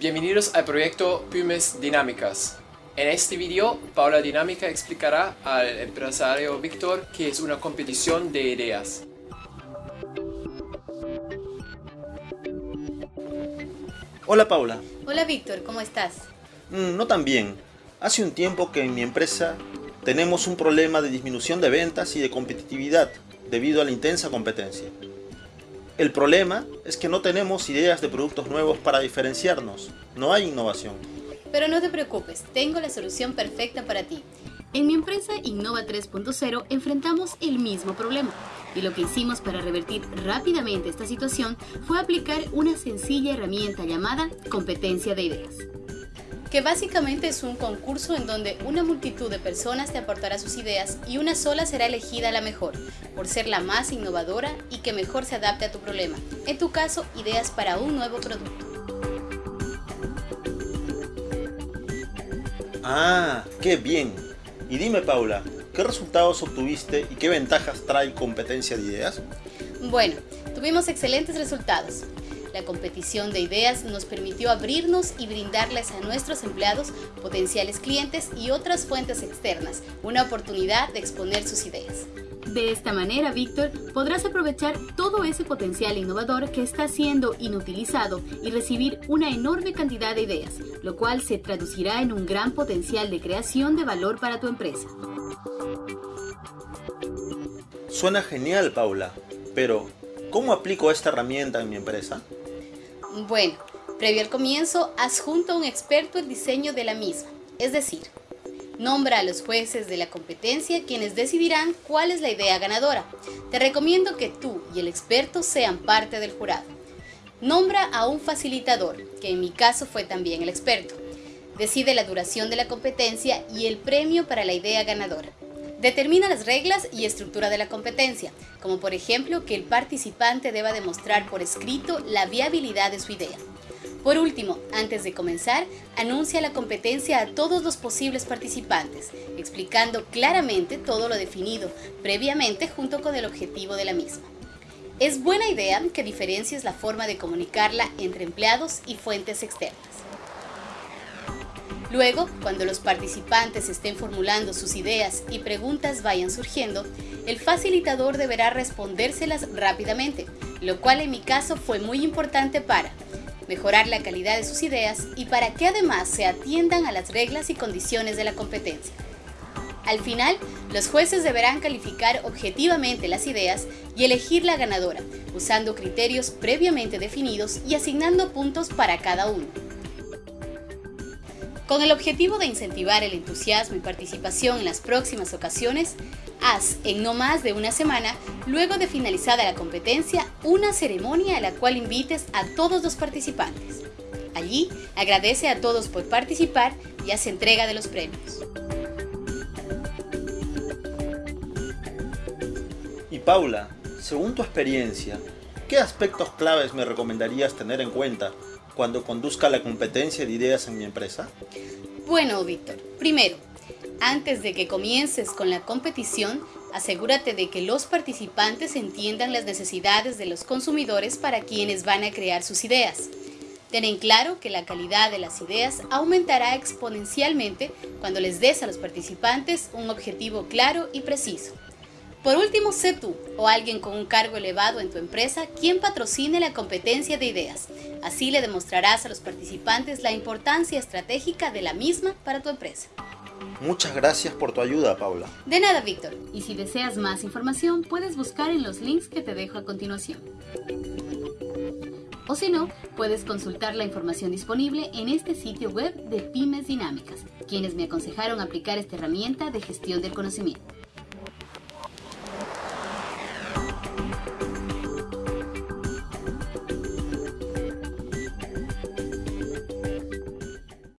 Bienvenidos al proyecto Pymes Dinámicas. En este video, Paula Dinámica explicará al empresario Víctor qué es una competición de ideas. Hola Paula. Hola Víctor, ¿cómo estás? Mm, no tan bien. Hace un tiempo que en mi empresa tenemos un problema de disminución de ventas y de competitividad debido a la intensa competencia. El problema es que no tenemos ideas de productos nuevos para diferenciarnos. No hay innovación. Pero no te preocupes, tengo la solución perfecta para ti. En mi empresa Innova 3.0 enfrentamos el mismo problema. Y lo que hicimos para revertir rápidamente esta situación fue aplicar una sencilla herramienta llamada competencia de ideas que básicamente es un concurso en donde una multitud de personas te aportará sus ideas y una sola será elegida la mejor, por ser la más innovadora y que mejor se adapte a tu problema. En tu caso, ideas para un nuevo producto. Ah, qué bien. Y dime Paula, ¿qué resultados obtuviste y qué ventajas trae competencia de ideas? Bueno, tuvimos excelentes resultados. La competición de ideas nos permitió abrirnos y brindarles a nuestros empleados, potenciales clientes y otras fuentes externas una oportunidad de exponer sus ideas. De esta manera, Víctor, podrás aprovechar todo ese potencial innovador que está siendo inutilizado y recibir una enorme cantidad de ideas, lo cual se traducirá en un gran potencial de creación de valor para tu empresa. Suena genial, Paula, pero ¿cómo aplico esta herramienta en mi empresa? Bueno, previo al comienzo, adjunta un experto el diseño de la misma, es decir, nombra a los jueces de la competencia quienes decidirán cuál es la idea ganadora. Te recomiendo que tú y el experto sean parte del jurado. Nombra a un facilitador, que en mi caso fue también el experto. Decide la duración de la competencia y el premio para la idea ganadora. Determina las reglas y estructura de la competencia, como por ejemplo que el participante deba demostrar por escrito la viabilidad de su idea. Por último, antes de comenzar, anuncia la competencia a todos los posibles participantes, explicando claramente todo lo definido previamente junto con el objetivo de la misma. Es buena idea que diferencies la forma de comunicarla entre empleados y fuentes externas. Luego, cuando los participantes estén formulando sus ideas y preguntas vayan surgiendo, el facilitador deberá respondérselas rápidamente, lo cual en mi caso fue muy importante para mejorar la calidad de sus ideas y para que además se atiendan a las reglas y condiciones de la competencia. Al final, los jueces deberán calificar objetivamente las ideas y elegir la ganadora, usando criterios previamente definidos y asignando puntos para cada uno. Con el objetivo de incentivar el entusiasmo y participación en las próximas ocasiones, haz en no más de una semana, luego de finalizada la competencia, una ceremonia a la cual invites a todos los participantes. Allí, agradece a todos por participar y haz entrega de los premios. Y Paula, según tu experiencia, ¿qué aspectos claves me recomendarías tener en cuenta cuando conduzca la competencia de ideas en mi empresa? Bueno, Víctor, primero, antes de que comiences con la competición, asegúrate de que los participantes entiendan las necesidades de los consumidores para quienes van a crear sus ideas. Ten en claro que la calidad de las ideas aumentará exponencialmente cuando les des a los participantes un objetivo claro y preciso. Por último, sé tú o alguien con un cargo elevado en tu empresa quien patrocine la competencia de ideas. Así le demostrarás a los participantes la importancia estratégica de la misma para tu empresa. Muchas gracias por tu ayuda, Paula. De nada, Víctor. Y si deseas más información, puedes buscar en los links que te dejo a continuación. O si no, puedes consultar la información disponible en este sitio web de Pymes Dinámicas, quienes me aconsejaron aplicar esta herramienta de gestión del conocimiento.